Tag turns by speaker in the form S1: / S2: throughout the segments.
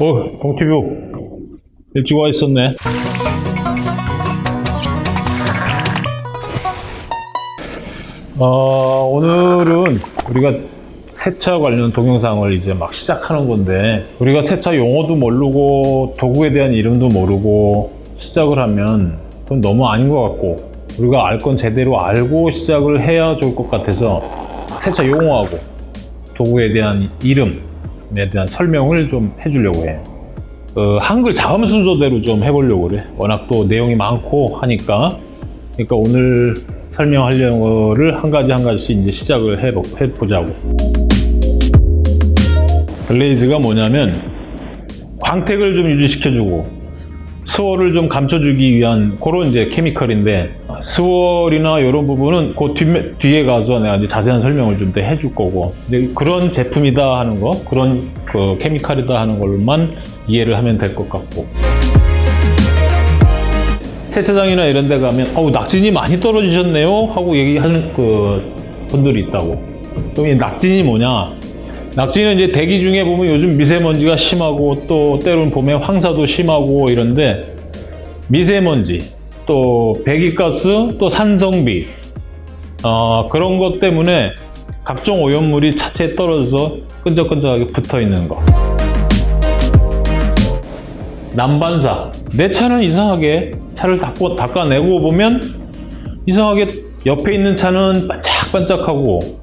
S1: 어, 동티뷰 일찍 와 있었네. 어, 오늘은 우리가 세차 관련 동영상을 이제 막 시작하는 건데 우리가 세차 용어도 모르고 도구에 대한 이름도 모르고 시작을 하면 그건 너무 아닌 것 같고 우리가 알 건 제대로 알고 시작을 해야 좋을 것 같아서 세차 용어하고 도구에 대한 이름 에 대한 설명을 좀 해주려고 해. 어, 한글 자음 순서대로 좀 해보려고 그래. 워낙 또 내용이 많고 하니까. 그러니까 오늘 설명하려는 거를 한 가지 한 가지씩 이제 시작을 해보, 해보자고. 글레이즈가 뭐냐면 광택을 좀 유지시켜주고 스월을 좀 감춰주기 위한 그런 이제 케미컬인데 스월이나 이런 부분은 그 뒤, 뒤에 가서 내가 이제 자세한 설명을 좀 더 해줄 거고 그런 제품이다 하는 거 그런 그 케미칼이다 하는 걸만 이해를 하면 될 것 같고. 세차장이나 이런 데 가면 어우 낙진이 많이 떨어지셨네요? 하고 얘기하는 그 분들이 있다고. 그럼 이 낙진이 뭐냐 낙지는 이제 대기 중에 보면 요즘 미세먼지가 심하고 또 때로는 봄에 황사도 심하고 이런데 미세먼지 또 배기가스 또 산성비 어, 그런 것 때문에 각종 오염물이 차체에 떨어져서 끈적끈적하게 붙어 있는 거. 난반사. 내 차는 이상하게 차를 닦고, 닦아내고 보면 이상하게 옆에 있는 차는 반짝반짝하고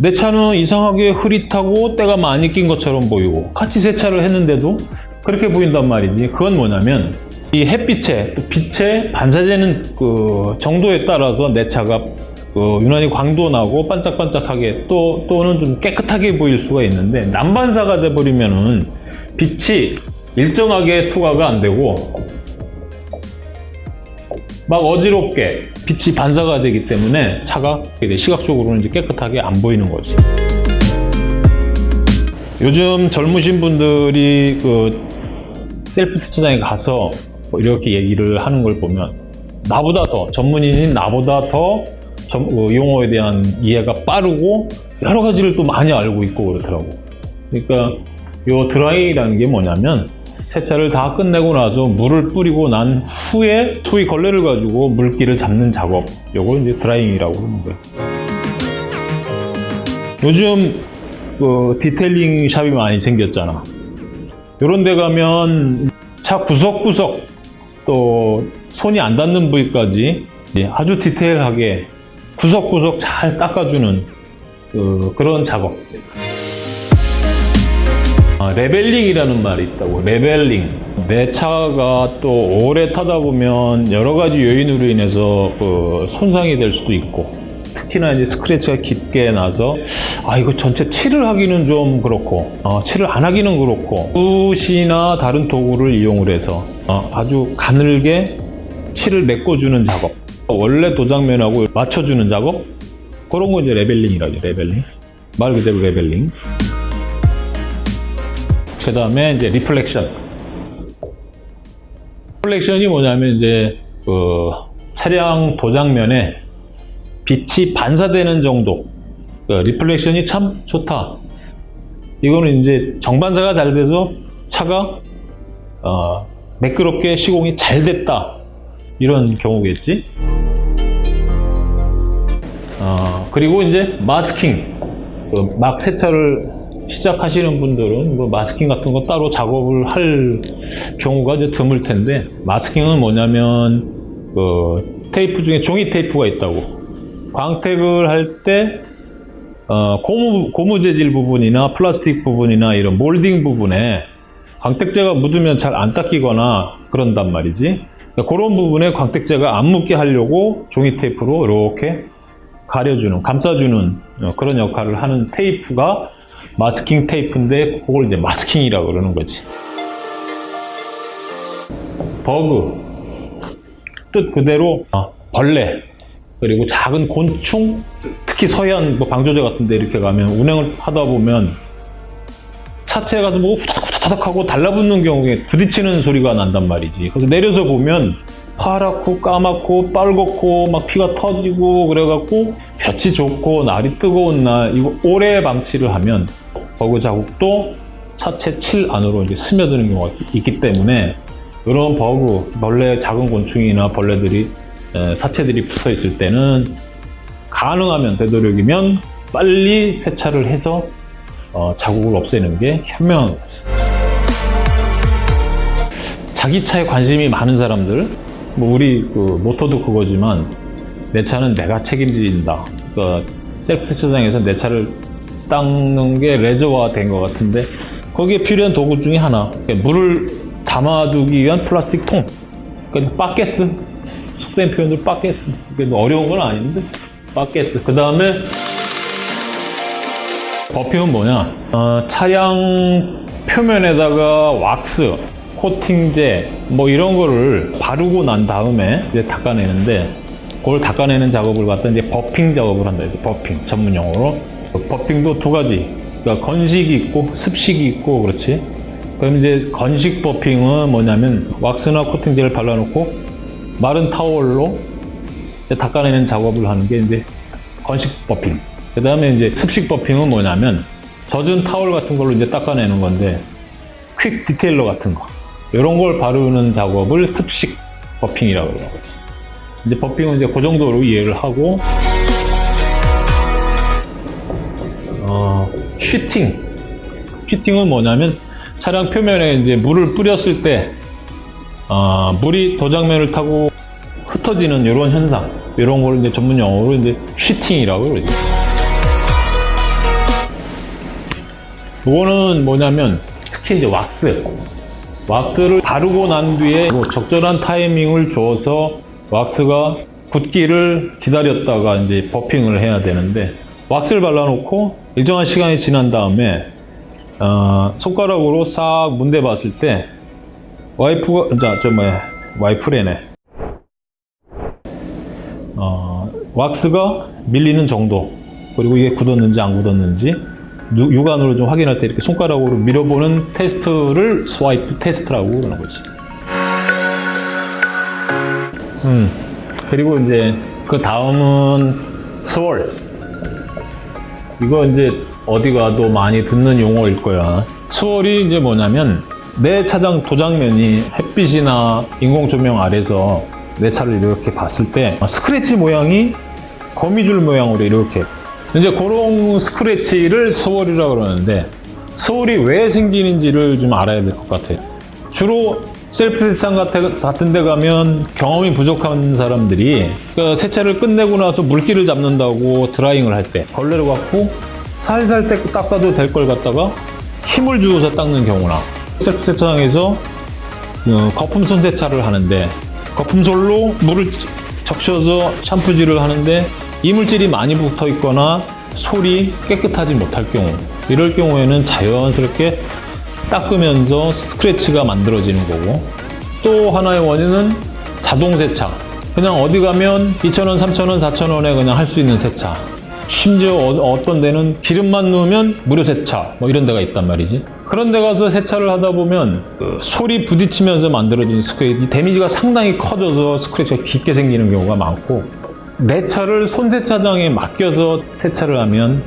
S1: 내 차는 이상하게 흐릿하고 때가 많이 낀 것처럼 보이고 같이 세차를 했는데도 그렇게 보인단 말이지. 그건 뭐냐면 이 햇빛에 또 빛에 반사되는 그 정도에 따라서 내 차가 그 유난히 광도 나고 반짝반짝하게 또 또는 좀 깨끗하게 보일 수가 있는데 난반사가 돼버리면은 빛이 일정하게 투과가 안 되고 막 어지럽게 빛이 반사가 되기 때문에 차가 시각적으로는 이제 깨끗하게 안 보이는 거죠. 요즘 젊으신 분들이 그 셀프 세차장에 가서 뭐 이렇게 얘기를 하는 걸 보면 나보다 더 전문인인 나보다 더 점, 어, 용어에 대한 이해가 빠르고 여러 가지를 또 많이 알고 있고 그렇더라고. 그러니까 요 드라이라는 게 뭐냐면 세차를 다 끝내고 나서 물을 뿌리고 난 후에 소위 걸레를 가지고 물기를 잡는 작업. 요걸 이제 drying이라고 하는 거예요. 요즘 그 detailing 샵이 많이 생겼잖아. 요런 데 가면 차 구석구석 또 손이 안 닿는 부위까지 아주 디테일하게 구석구석 잘 닦아주는 그, 그런 작업 아, leveling이라는 말이 있다고. leveling. 내 차가 또 오래 타다 보면 여러 가지 요인으로 인해서 그 손상이 될 수도 있고. 특히나 이제 스크래치가 깊게 나서 아 이거 전체 칠을 하기는 좀 그렇고 어, 칠을 안 하기는 그렇고. 붓이나 다른 도구를 이용을 해서 어, 아주 가늘게 칠을 메꿔주는 작업. 원래 도장면하고 맞춰주는 작업? 그런 거 이제 leveling이라죠 leveling. 말 그대로 leveling 그 다음에 이제 reflection. reflection이 뭐냐면 이제 그 차량 도장면에 빛이 반사되는 정도. 그 reflection이 참 좋다. 이거는 이제 정반사가 잘 돼서 차가 어, 매끄럽게 시공이 잘 됐다. 이런 경우겠지. 어, 그리고 이제 masking. 그 막 세차를 시작하시는 분들은 뭐 masking 같은 거 따로 작업을 할 경우가 이제 드물 텐데 마스킹은 뭐냐면 그 테이프 중에 종이 테이프가 있다고. 광택을 할때 어, 고무, 고무 재질 부분이나 플라스틱 부분이나 이런 몰딩 부분에 광택제가 묻으면 잘 안 닦이거나 그런단 말이지. 그러니까 그런 부분에 광택제가 안 묻게 하려고 종이 테이프로 이렇게 가려주는 감싸주는 어, 그런 역할을 하는 테이프가 마스킹 테이프인데 그걸 이제 마스킹이라고 그러는 거지. 버그. 뜻 그대로 어, 벌레. 그리고 작은 곤충. 특히 서해안 뭐 방조제 같은 데 이렇게 가면 운행을 하다 보면 차체 가서 뭐 후다닥 후다닥 하고 달라붙는 경우에 부딪히는 소리가 난단 말이지. 그래서 내려서 보면 파랗고 까맣고 빨갛고 막 피가 터지고 그래갖고 볕이 좋고 날이 뜨거운 날 이거 오래 방치를 하면 버그 자국도 차체 칠 안으로 이제 스며드는 경우가 있기 때문에 이런 버그, 벌레, 작은 곤충이나 벌레들이 에, 사체들이 붙어 있을 때는 가능하면 되도록이면 빨리 세차를 해서 어, 자국을 없애는 게 현명한 거죠. 자기 차에 관심이 많은 사람들, 뭐 우리 그 모토도 그거지만 내 차는 내가 책임진다. 그러니까 셀프 세차장에서 내 차를 닦는 게 레저화 된 것 같은데 거기에 필요한 도구 중에 하나. 물을 담아두기 위한 플라스틱 통. 그러니까 바켓스. 속된 표현으로 바켓스. 그게 뭐 어려운 건 아닌데 바켓스. 그 다음에 buffing은 뭐냐? 어, 차량 표면에다가 왁스 코팅제 뭐 이런 거를 바르고 난 다음에 이제 닦아내는데 그걸 닦아내는 작업을 갖다 이제 buffing 작업을 한다. 이제 buffing 전문 용어로. buffing도 두 가지. 그러니까 건식이 있고 습식이 있고 그렇지. 그럼 이제 건식 buffing은 뭐냐면 왁스나 코팅제를 발라놓고 마른 타월로 닦아내는 작업을 하는 게 이제 건식 buffing. 그 다음에 이제 습식 buffing은 뭐냐면 젖은 타월 같은 걸로 이제 닦아내는 건데 quick detailer 같은 거 이런 걸 바르는 작업을 습식 버핑이라고 거지 이제 버핑은 이제 그 정도로 이해를 하고 어, 슈팅. 슈팅은 뭐냐면 차량 표면에 이제 물을 뿌렸을 때 어, 물이 도장면을 타고 흩어지는 이런 현상. 이런 걸 이제 전문 용어로 이제 슈팅이라고 그러죠. 이거는 뭐냐면 특히 이제 왁스 왁스를 바르고 난 뒤에 뭐 적절한 타이밍을 줘서 왁스가 굳기를 기다렸다가 이제 버핑을 해야 되는데 왁스를 발라놓고 일정한 시간이 지난 다음에 어, 손가락으로 싹 문대 봤을 때 와이프가 자 저 뭐야 와이프래네. 어, 왁스가 밀리는 정도 그리고 이게 굳었는지 안 굳었는지 유- 육안으로 좀 확인할 때 이렇게 손가락으로 밀어보는 테스트를 swipe test라고 그러는 거지. 음 그리고 이제 그 다음은 swirl 이거 이제 어디 가도 많이 듣는 용어일 거야. swirl이 이제 뭐냐면 내 차량 도장면이 햇빛이나 인공 조명 아래서 내 차를 이렇게 봤을 때 스크래치 모양이 거미줄 모양으로 이렇게 이제 그런 스크래치를 swirl이라고 그러는데 swirl이 왜 생기는지를 좀 알아야 될 것 같아요. 주로 셀프 세차장 같은- 데 가면 경험이 부족한 사람들이 그 세차를 끝내고 나서 물기를 잡는다고 drying을 할 때 걸레를 갖고 살살 떼- 닦아도 될 걸 갖다가 힘을 주어서 닦는 경우나 셀프 세차장에서 어, 거품 손 세차를 하는데 거품솔로 물을 적셔서 샴푸질을 하는데 이물질이 많이 붙어 있거나 솔이 깨끗하지 못할 경우 이럴 경우에는 자연스럽게 닦으면서 스크래치가 만들어지는 거고 또 하나의 원인은 자동 세차. 그냥 어디 가면 2,000원, 3,000원, 4,000원에 그냥 할 수 있는 세차. 심지어 어, 떤 데는 기름만 넣으면 무료 세차 뭐 이런 데가 있단 말이지. 그런 데 가서 세차를 하다 보면 그 솔이 부딪히면서 만들어진 스크래치 이 damage가 상당히 커져서 스크래치가 깊게 생기는 경우가 많고 내 차를 손세차장에 맡겨서 세차를 하면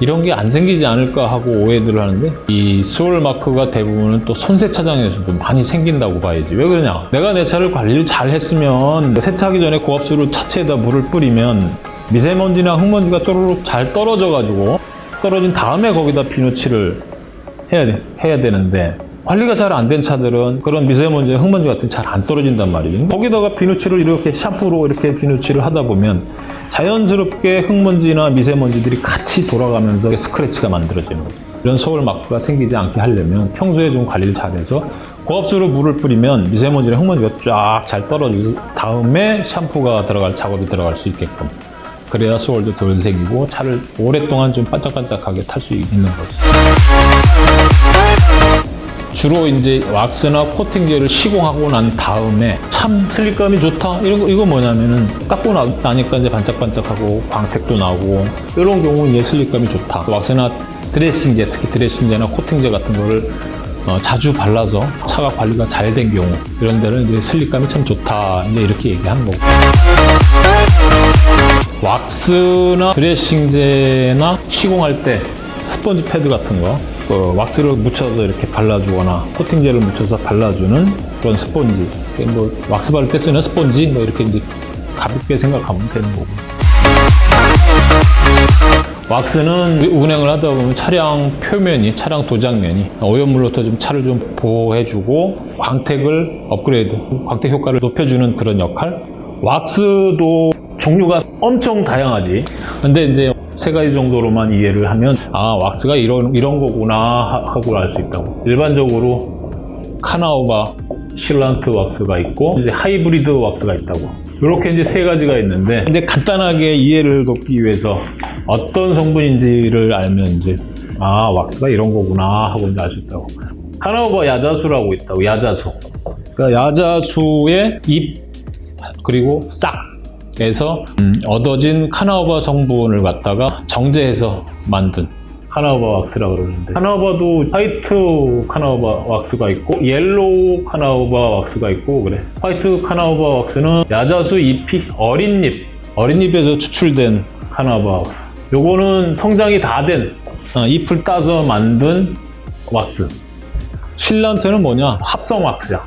S1: 이런 게 안 생기지 않을까 하고 오해들을 하는데 이 스월 마크가 대부분은 또 손세차장에서도 많이 생긴다고 봐야지. 왜 그러냐? 내가 내 차를 관리를 잘 했으면 세차하기 전에 고압수로 차체에다 물을 뿌리면 미세먼지나 흙먼지가 쪼르륵 잘 떨어져 가지고 떨어진 다음에 거기다 비누칠을 해야, 돼- 해야 되는데 관리가 잘 안 된 차들은 그런 미세먼지, 흙먼지 같은 게잘안 떨어진단 말이에요. 거기다가 비누칠을 이렇게 샴푸로 이렇게 비누칠을 하다 보면 자연스럽게 흙먼지나 미세먼지들이 같이 돌아가면서 스크래치가 만들어지는 거죠. 이런 소울 마크가 생기지 않게 하려면 평소에 좀 관리를 잘해서 고압수로 물을 뿌리면 미세먼지나 흙먼지가 쫙 잘 떨어진 다음에 샴푸가 들어갈 작업이 들어갈 수 있게끔 그래야 소울도 덜 생기고 차를 오랫동안 좀 반짝반짝하게 탈 수 있는 거죠. 주로 이제 왁스나 코팅제를 시공하고 난 다음에 참 슬립감이 좋다. 이런 거 이거 뭐냐면은 나, 나니까 이제 반짝반짝하고 광택도 나고 이런 경우 이제 슬립감이 좋다. 왁스나 드레싱제 특히 드레싱제나 코팅제 같은 거를 어, 자주 발라서 차가 관리가 잘 된 경우 이런 데는 이제 슬립감이 참 좋다. 이제 이렇게 얘기하는 거고. 왁스나 드레싱제나 시공할 때 스펀지 패드 같은 거 그 왁스를 묻혀서 이렇게 발라주거나 코팅제를 묻혀서 발라주는 그런 스펀지. 뭐 왁스 바를 때 쓰는 스펀지 뭐 이렇게 이제 가볍게 생각하면 되는 거고. 왁스는 운행을 하다 보면 차량 표면이, 차량 도장면이 오염물로부터 좀 차를 좀 보호해주고 광택을 업그레이드, 광택 효과를 높여주는 그런 역할. 왁스도 종류가 엄청 다양하지. 근데 이제 세 가지 정도로만 이해를 하면 아 왁스가 이런 이런 거구나 하고 알 수 있다고. 일반적으로 카나우바 실란트 왁스가 있고 이제 하이브리드 왁스가 있다고. 이렇게 이제 세 가지가 있는데 이제 간단하게 이해를 돕기 위해서 어떤 성분인지를 알면 이제 아 왁스가 이런 거구나 하고 이제 알 수 있다고. 카나우바 야자수라고 있다고 야자수. 그러니까 야자수의 잎 그리고 싹 에서 음, 얻어진 카나우바 성분을 갖다가 정제해서 만든 carnauba 왁스라고 그러는데. carnauba도 white carnauba 왁스가 있고 yellow carnauba 왁스가 있고 그래. white carnauba 왁스는 야자수 잎이 어린 잎 어린 잎에서 추출된 carnauba 왁스. 요거는 성장이 다된 어, 잎을 따서 만든 왁스. sealant는 뭐냐? 합성 왁스야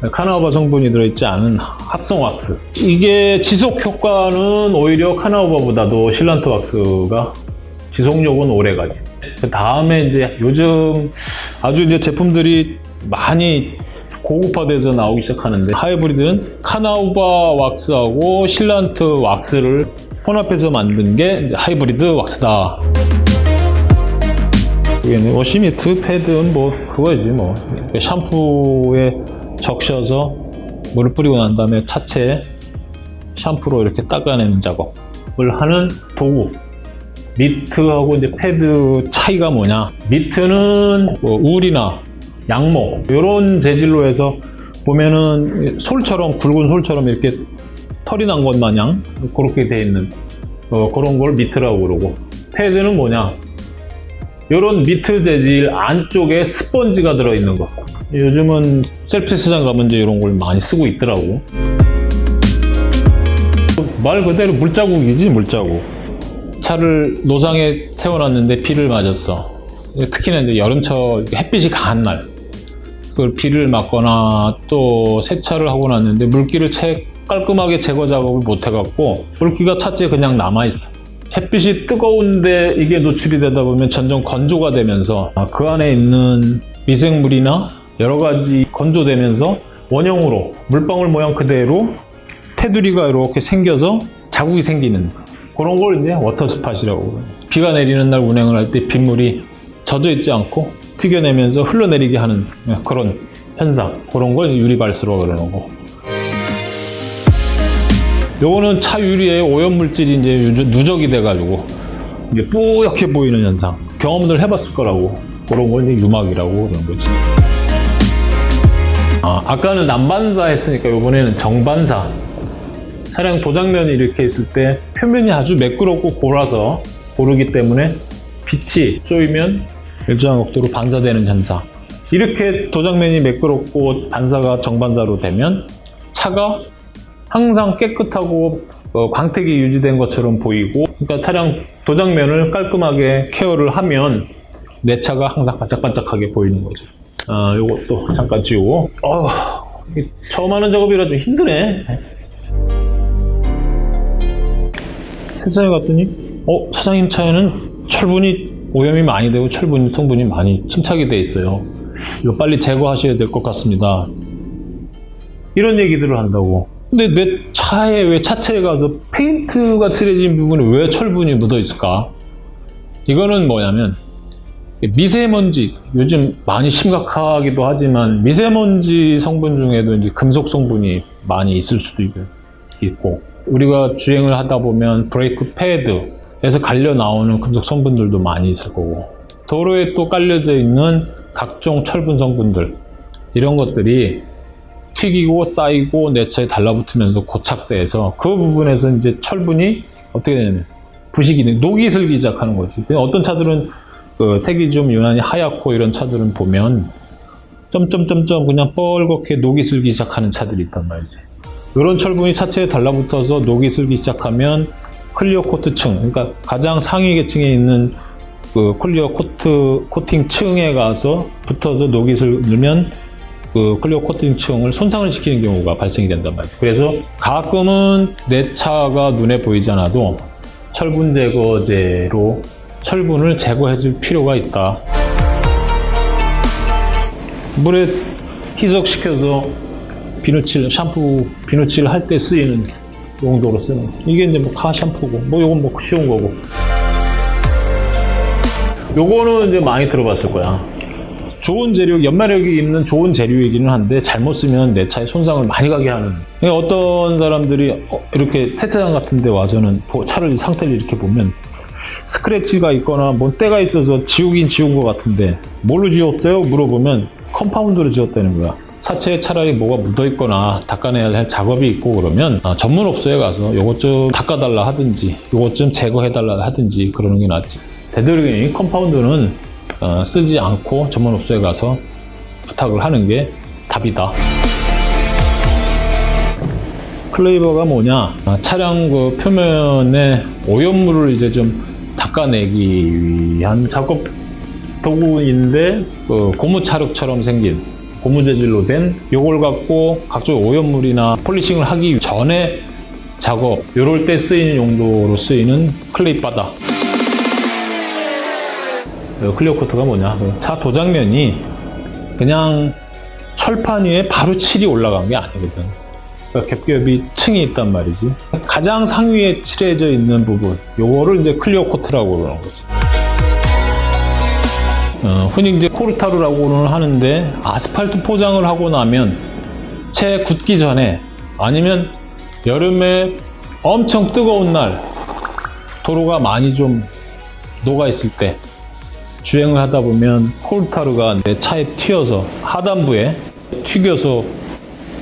S1: carnauba 성분이 들어있지 않은 합성 왁스. 이게 지속 효과는 오히려 carnauba보다도 sealant 왁스가 지속력은 오래가지. 그 다음에 이제 요즘 아주 이제 제품들이 많이 고급화돼서 나오기 시작하는데 하이브리드는 carnauba 왁스하고 sealant 왁스를 혼합해서 만든 게 하이브리드 왁스다. 이게 wash mitt 패드는 뭐 그거지 뭐. 샴푸에 적셔서 물을 뿌리고 난 다음에 차체 샴푸로 이렇게 닦아내는 작업을 하는 도구. mitt하고 이제 패드 차이가 뭐냐? mitt는 뭐 울이나 양모 이런 재질로 해서 보면은 솔처럼 굵은 솔처럼 이렇게 털이 난 것 마냥 그렇게 돼 있는 어, 그런 걸 mitt라고 그러고. 패드는 뭐냐 이런 미트 재질 안쪽에 스펀지가 들어있는 거. 요즘은 셀프 세차장 가면 이제 이런 걸 많이 쓰고 있더라고. 말 그대로 물자국이지 물자국. 차를 노상에 세워놨는데 비를 맞았어. 특히나 이제 여름철 햇빛이 강한 날. 그걸 비를 맞거나 또 세차를 하고 났는데 물기를 채 깔끔하게 제거 작업을 못 해갖고 물기가 차체에 그냥 남아있어 햇빛이 뜨거운데 이게 노출이 되다 보면 점점 건조가 되면서 그 안에 있는 미생물이나 여러 가지 건조되면서 원형으로 물방울 모양 그대로 테두리가 이렇게 생겨서 자국이 생기는 그런 걸 이제 워터스팟이라고 비가 내리는 날 운행을 할 때 빗물이 젖어 있지 않고 튀겨내면서 흘러내리게 하는 그런 현상 그런 걸 유리발수라고 그러는 거 요거는 차 유리에 오염물질이 이제 누적이 돼가지고 이게 뿌옇게 보이는 현상 경험들 해봤을 거라고 그런 걸 이제 유막이라고 그러는 거지. 아, 아까는 난반사 했으니까 이번에는 정반사. 차량 도장면이 이렇게 있을 때 표면이 아주 매끄럽고 골아서 고르기 때문에 빛이 쏘이면 일정한 각도로 반사되는 현상. 이렇게 도장면이 매끄럽고 반사가 정반사로 되면 차가 항상 깨끗하고 어, 광택이 유지된 것처럼 보이고 그러니까 차량 도장면을 깔끔하게 케어를 하면 내 차가 항상 반짝반짝하게 보이는 거죠. 아, 요것도 잠깐 지우고. 어, 처음 하는 작업이라 좀 힘드네. 세상에 갔더니 어 사장님 차에는 철분이 오염이 많이 되고 철분 성분이 많이 침착이 돼 있어요. 이거 빨리 제거하셔야 될 것 같습니다. 이런 얘기들을 한다고 근데 내 차에 왜 차체에 가서 페인트가 칠해진 부분에 왜 철분이 묻어 있을까? 이거는 뭐냐면 미세먼지 요즘 많이 심각하기도 하지만 미세먼지 성분 중에도 이제 금속 성분이 많이 있을 수도 있고 우리가 주행을 하다 보면 브레이크 패드에서 갈려 나오는 금속 성분들도 많이 있을 거고 도로에 또 깔려져 있는 각종 철분 성분들 이런 것들이 튀기고 쌓이고 내 차에 달라붙으면서 고착돼서 그 부분에서 이제 철분이 어떻게 되냐면 부식이 녹이 슬기 시작하는 거지. 어떤 차들은 그 색이 좀 유난히 하얗고 이런 차들은 보면 점점점점 그냥 뻘겋게 녹이 슬기 시작하는 차들이 있단 말이지. 이런 철분이 차체에 달라붙어서 녹이 슬기 시작하면 clear coat층 그러니까 가장 상위 계층에 있는 그 clear coat 코팅 층에 가서 붙어서 녹이 슬으면 그 clear 코팅 층을 손상을 시키는 경우가 발생이 된단 말이에요. 그래서 가끔은 내 차가 눈에 보이지 않아도 철분 제거제로 철분을 제거해 줄 필요가 있다. 물에 희석시켜서 비누칠, 샴푸, 비누칠 할 때 쓰이는 용도로 쓰는 이게 이제 뭐 카 샴푸고 뭐 요건 뭐 쉬운 거고 요거는 이제 많이 들어봤을 거야 좋은 재료, 연마력이 있는 좋은 재료이기는 한데 잘못 쓰면 내 차에 손상을 많이 가게 하는. 그러니까 어떤 사람들이 어, 이렇게 세차장 같은 데 와서는 보- 차를 상태를 이렇게 보면 스크래치가 있거나 뭔 때가 있어서 지우긴 지운 것 같은데 뭘로 지웠어요? 물어보면 compound로 지웠다는 거야. 차체에 차라리 뭐가 묻어 있거나 닦아내야 할 작업이 있고 그러면 아, 전문업소에 가서 요것 좀 닦아달라 하든지 요것 좀 제거해달라 하든지 그러는 게 낫지. 되도록이면 compound는 어, 쓰지 않고 전문업소에 가서 부탁을 하는 게 답이다. clay bar가 뭐냐? 아, 차량 그 표면에 오염물을 이제 좀 닦아내기 위한 작업 도구인데 그 고무찰흙처럼 생긴 고무 재질로 된 요걸 갖고 각종 오염물이나 polishing을 하기 전에 작업 요럴 때 쓰이는 용도로 쓰이는 clay bar다. 요 clear coat가 뭐냐? 그 차 도장면이 그냥 철판 위에 바로 칠이 올라간 게 아니거든. 그러니까 겹겹이 층이 있단 말이지. 가장 상위에 칠해져 있는 부분 요거를 이제 clear coat라고 그러는 거지. 어, 흔히 이제 콜타르라고는 하는데 아스팔트 포장을 하고 나면 채 굳기 전에 아니면 여름에 엄청 뜨거운 날 도로가 많이 좀 녹아 있을 때 주행을 하다 보면 코르타르가 내 차에 튀어서 하단부에 튀겨서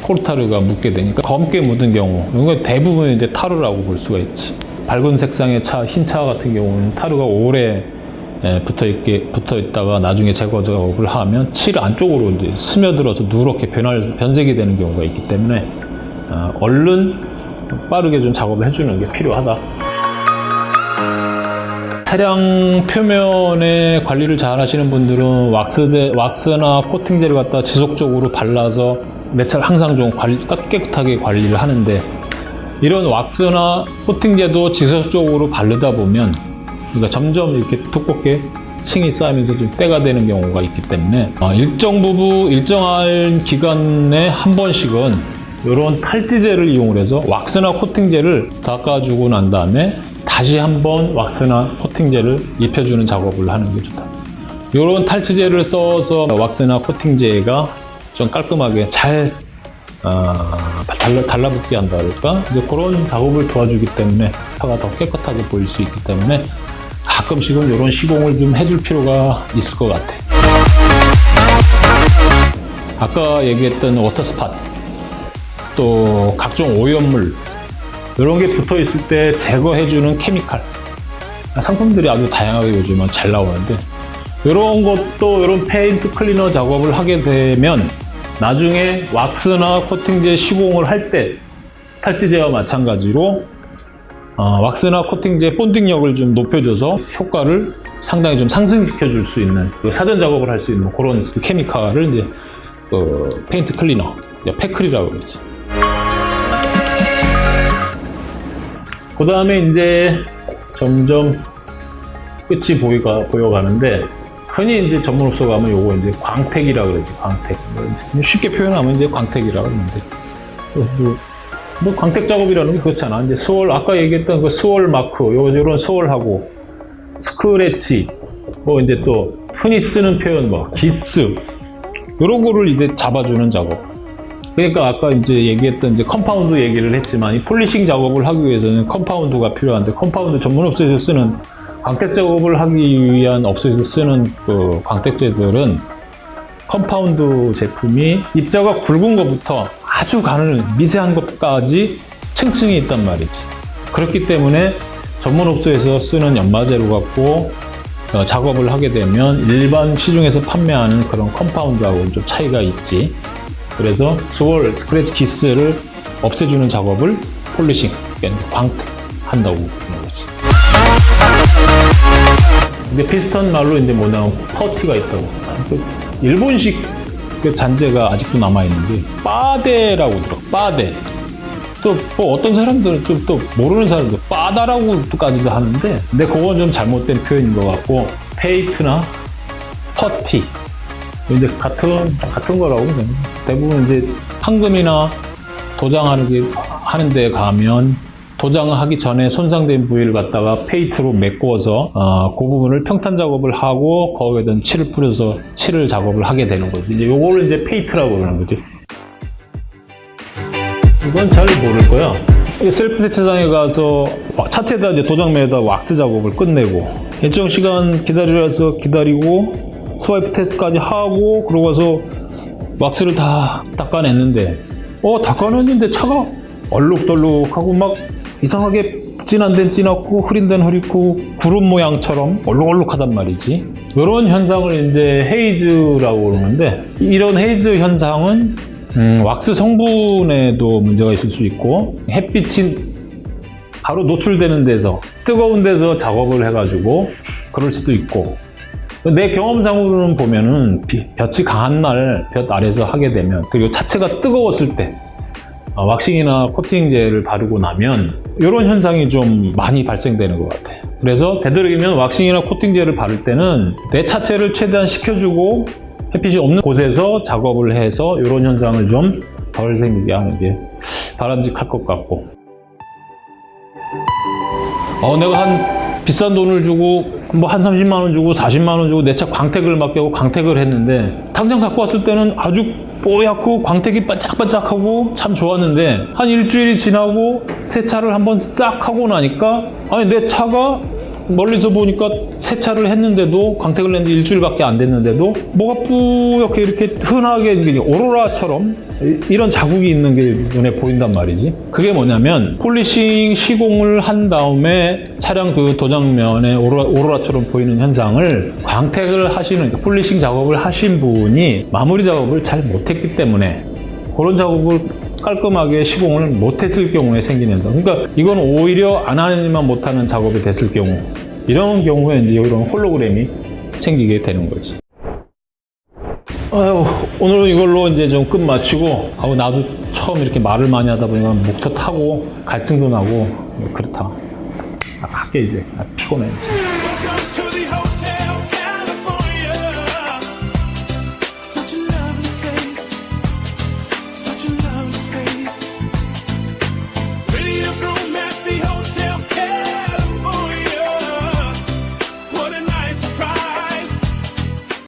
S1: 코르타르가 묻게 되니까 검게 묻은 경우 이건 대부분 이제 타르라고 볼 수가 있지 밝은 색상의 차, 흰차 같은 경우는 타르가 오래 예, 붙어 있게 붙어 있다가 나중에 제거 작업을 하면 칠 안쪽으로 이제 스며들어서 누렇게 변할 변색이 되는 경우가 있기 때문에 아, 얼른 빠르게 좀 작업을 해주는 게 필요하다. 차량 표면에 관리를 잘 하시는 분들은 왁스제, 왁스나 코팅제를 갖다 지속적으로 발라서 내 차를 항상 좀 관리, 깨끗하게 관리를 하는데 이런 왁스나 코팅제도 지속적으로 바르다 보면 그러니까 점점 이렇게 두껍게 층이 쌓이면서 좀 때가 되는 경우가 있기 때문에 어, 일정 부분 일정한 기간에 한 번씩은 이런 탈지제를 이용을 해서 왁스나 코팅제를 닦아주고 난 다음에 다시 한번 왁스나 코팅제를 입혀주는 작업을 하는 게 좋다. 이런 탈취제를 써서 왁스나 코팅제가 좀 깔끔하게 잘 어, 달라, 달라붙게 한다 그럴까? 이제 그런 작업을 도와주기 때문에 차가 더 깨끗하게 보일 수 있기 때문에 가끔씩은 이런 시공을 좀 해줄 필요가 있을 것 같아. 아까 얘기했던 water spot, 또 각종 오염물, 이런 게 붙어 있을 때 제거해주는 chemical. 상품들이 아주 다양하게 요즘은 잘 나오는데, 이런 것도 이런 paint cleaner 작업을 하게 되면 나중에 왁스나 코팅제 시공을 할 때 탈지제와 마찬가지로 어, 왁스나 코팅제 bonding력을 좀 높여줘서 효과를 상당히 좀 상승시켜 줄 수 있는 그 사전 작업을 할 수 있는 그런 그 케미칼을 이제 그 페인트 클리너, 패클이라고 그러지. 그 다음에 이제 점점 끝이 보이가, 보여가는데 흔히 이제 전문업소 가면 요거 이제 광택이라고 그러지, 광택. 뭐 쉽게 표현하면 이제 광택이라고 하는데. 뭐, 뭐 광택 작업이라는 게 그렇잖아. 이제 swirl, 아까 얘기했던 그 swirl mark, 요, 요런 swirl하고, 스크래치, 뭐 이제 또 흔히 쓰는 표현 뭐, 기스, 요런 거를 이제 잡아주는 작업. 그러니까 아까 이제 얘기했던 이제 compound 얘기를 했지만 이 polishing 작업을 하기 위해서는 compound가 필요한데 compound 전문 업소에서 쓰는 광택 작업을 하기 위한 업소에서 쓰는 그 광택제들은 compound 제품이 입자가 굵은 것부터 아주 가는 미세한 것까지 층층이 있단 말이지. 그렇기 때문에 전문 업소에서 쓰는 연마제로 갖고 어, 작업을 하게 되면 일반 시중에서 판매하는 그런 compound하고 좀 차이가 있지. 그래서 swirl, 스크래치 기스를 없애주는 작업을 polishing, 그러니까 광택 한다고 보는 거지. 근데 비슷한 말로 이제 뭐냐면 퍼티가 있다고. 그 일본식 그 잔재가 아직도 남아있는데 빠데라고 들어. 빠데. 또 뭐 어떤 사람들은 좀 또 모르는 사람들 빠다라고까지도 하는데 근데 그건 좀 잘못된 표현인 것 같고 빠데나 퍼티 이제 같은 같은 거라고 그냥 대부분 이제 판금이나 도장하는 게 하는 데 가면 도장을 하기 전에 손상된 부위를 갖다가 빠데로 메꾸어서 어, 그 부분을 평탄 작업을 하고 거기에다 칠을 뿌려서 칠을 작업을 하게 되는 거지. 이제 요거를 이제 빠데라고 그러는 거지. 이건 잘 모를 거야. 이 셀프 세차장에 가서 차체에다 이제 도장면에다 왁스 작업을 끝내고 일정 시간 기다려서 기다리고 swipe test까지 하고 그러고 와서 왁스를 다 닦아냈는데 어 닦아냈는데 차가 얼룩덜룩하고 막 이상하게 진한 데는 진하고 흐린 데는 흐리고 구름 모양처럼 얼룩얼룩하단 말이지. 이런 현상을 이제 haze라고 그러는데 이런 haze 현상은 음, 왁스 성분에도 문제가 있을 수 있고 햇빛이 바로 노출되는 데서 뜨거운 데서 작업을 해가지고 그럴 수도 있고 내 경험상으로는 보면은 비- 볕이 강한 날 볕 아래서 하게 되면 그리고 차체가 뜨거웠을 때 어, 왁싱이나 코팅제를 바르고 나면 이런 현상이 좀 많이 발생되는 것 같아요. 그래서 되도록이면 왁싱이나 코팅제를 바를 때는 내 차체를 최대한 식혀주고 햇빛이 없는 곳에서 작업을 해서 이런 현상을 좀 덜 생기게 하는 게 바람직할 것 같고 어, 내가 한 비싼 돈을 주고 뭐 한 30만 원 주고 40만 원 주고 내 차 광택을 맡겨고 광택을 했는데 당장 갖고 왔을 때는 아주 뽀얗고 광택이 반짝반짝하고 참 좋았는데 한 일주일이 지나고 세차를 한번 싹 하고 나니까 아니 내 차가 멀리서 보니까 세차를 했는데도 광택을 낸 지 일주일밖에 안 됐는데도 뭐가 뿌옇게 이렇게 흔하게 오로라처럼 이- 이런 자국이 있는 게 눈에 보인단 말이지. 그게 뭐냐면 polishing 시공을 한 다음에 차량 그 도장면에 오로라, 오로라처럼 보이는 현상을 광택을 하시는 그러니까 polishing 작업을 하신 분이 마무리 작업을 잘 못했기 때문에 그런 작업을 깔끔하게 시공을 못했을 경우에 생기는 현상. 그러니까 이건 오히려 안 하느니만 못하는 작업이 됐을 경우 이런 경우에 이제 이런 홀로그램이 생기게 되는 거지. 아유, 오늘은 이걸로 이제 좀 끝 마치고, 하고 나도 처음 이렇게 말을 많이 하다 보니까 목터 타고 갈증도 나고 그렇다. 아, 갈게 이제. 아, 피곤해. 이제.